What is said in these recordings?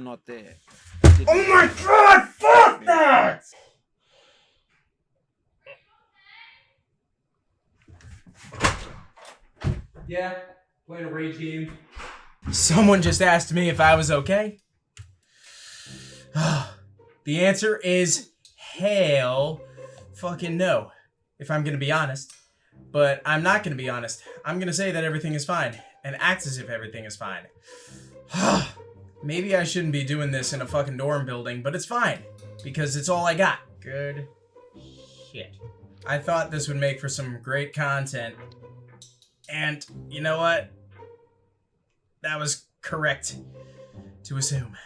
I'm not there. Oh my god, fuck that! Yeah, playing a rage game. Someone just asked me if I was okay. the answer is hell fucking no, if I'm gonna be honest. But I'm not gonna be honest. I'm gonna say that everything is fine, and act as if everything is fine. Maybe I shouldn't be doing this in a fucking dorm building, but it's fine, because it's all I got. Good shit. I thought this would make for some great content, and you know what? That was correct to assume.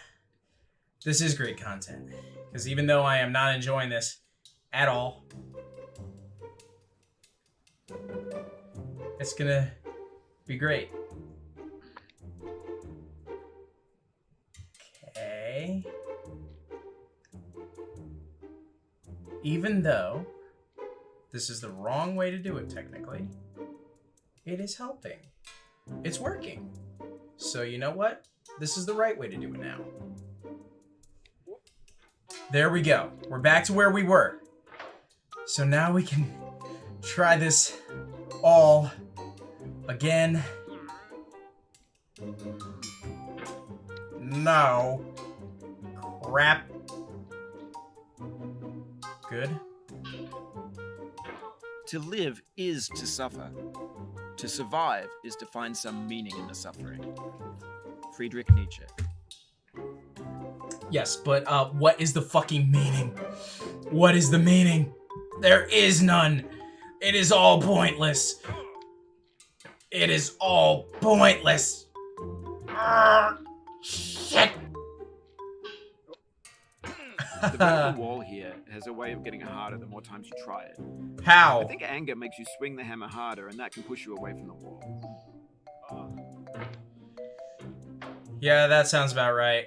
This is great content. Because even though I am not enjoying this at all, it's gonna be great. Even though this is the wrong way to do it technically, it is helping. It's working. So you know what? This is the right way to do it now. There we go. We're back to where we were. So now we can try this all again. No. Crap. Good. To live is to suffer. To survive is to find some meaning in the suffering. Friedrich Nietzsche. Yes, but uh, what is the fucking meaning? What is the meaning? There is none. It is all pointless. It is all pointless. Arrgh, The vertical wall here has a way of getting harder the more times you try it. How? I think anger makes you swing the hammer harder, and that can push you away from the wall. Yeah, that sounds about right.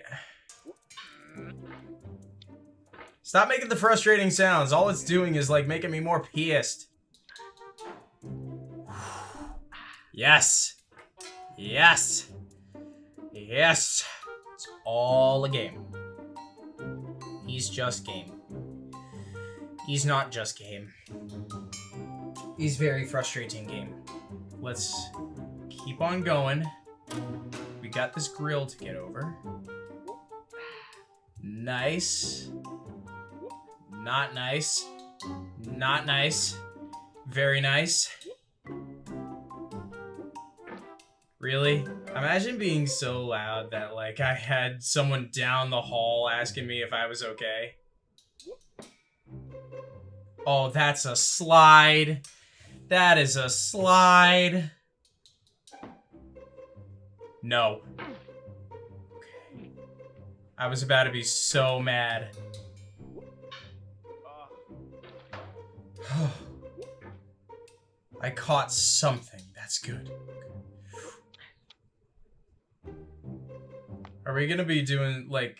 Stop making the frustrating sounds. All it's doing is like making me more pissed. Yes. Yes. Yes. It's all a game. He's just game. He's not just game. He's very frustrating game. Let's keep on going. We got this grill to get over. Nice. Not nice. Not nice. Very nice. Really? Imagine being so loud that, like, I had someone down the hall asking me if I was okay. Oh, that's a slide. That is a slide. No. Okay. I was about to be so mad. I caught something. That's good. We gonna be doing, like...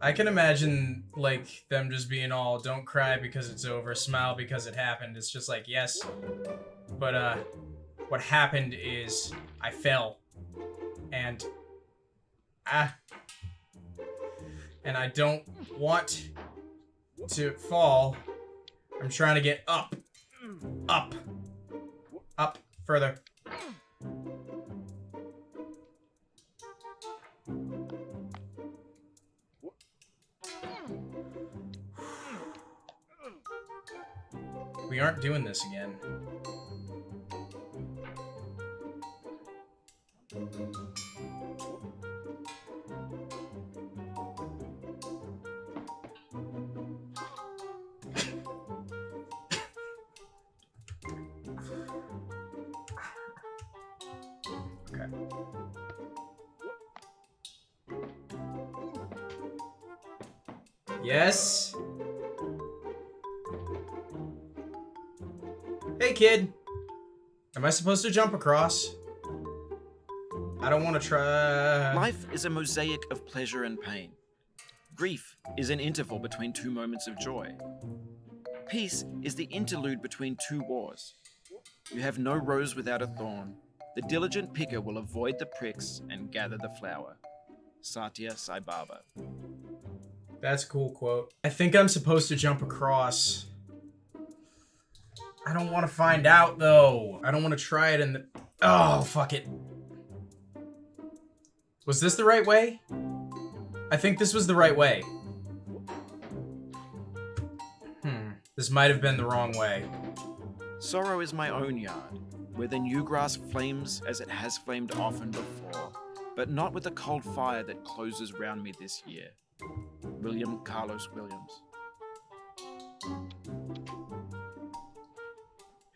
I can imagine, like, them just being all, don't cry because it's over, smile because it happened. It's just like, yes. But, uh, what happened is I fell. And, ah. And I don't want to fall. I'm trying to get up. Up. Up. Further. Doing this again. Yes. Kid. Am I supposed to jump across? I don't want to try. Life is a mosaic of pleasure and pain. Grief is an interval between two moments of joy. Peace is the interlude between two wars. You have no rose without a thorn. The diligent picker will avoid the pricks and gather the flower. Satya Sai Baba. That's a cool quote. I think I'm supposed to jump across. I don't want to find out though. I don't want to try it in the. Oh, fuck it. Was this the right way? I think this was the right way. Hmm. This might have been the wrong way. Sorrow is my own yard, where the new grass flames as it has flamed often before, but not with the cold fire that closes round me this year. William Carlos Williams.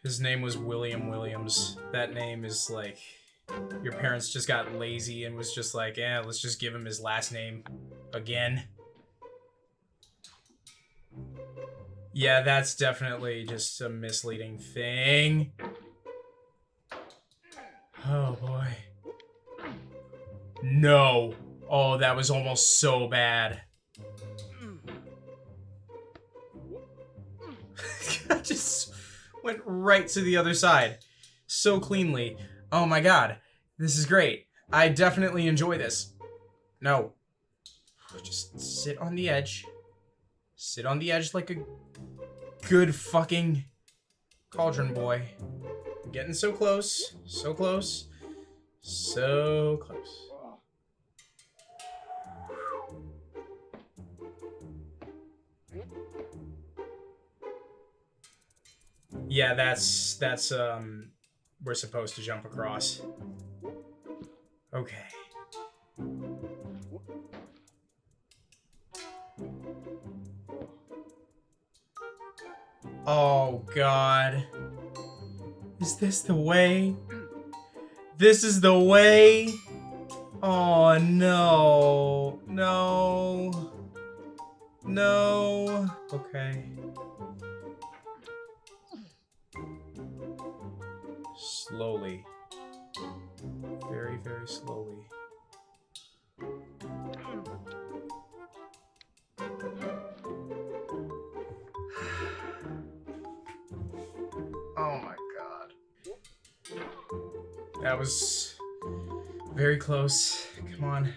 His name was William Williams. That name is like your parents just got lazy and was just like, yeah, let's just give him his last name again. Yeah, that's definitely just a misleading thing. Oh boy. No. Oh, that was almost so bad. Just went right to the other side so cleanly. Oh my god, this is great. I definitely enjoy this. No. Just sit on the edge. Sit on the edge like a good fucking cauldron boy. Getting so close, so close, so close. Yeah, that's that's um we're supposed to jump across. Okay. Oh god. Is this the way? This is the way? Oh no. No. No. Okay. Slowly. Very, very slowly. Oh my god. That was very close. Come on.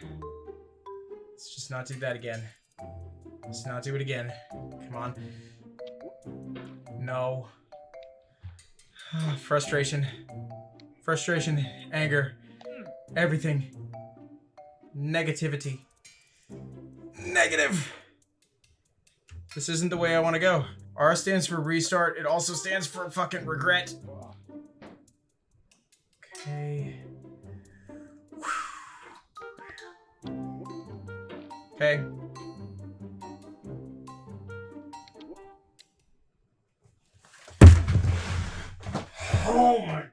Let's just not do that again. Let's not do it again. Come on. No. Ah, frustration. Frustration. Anger. Everything. Negativity. Negative! This isn't the way I want to go. R stands for restart. It also stands for fucking regret. Okay. Okay. Oh my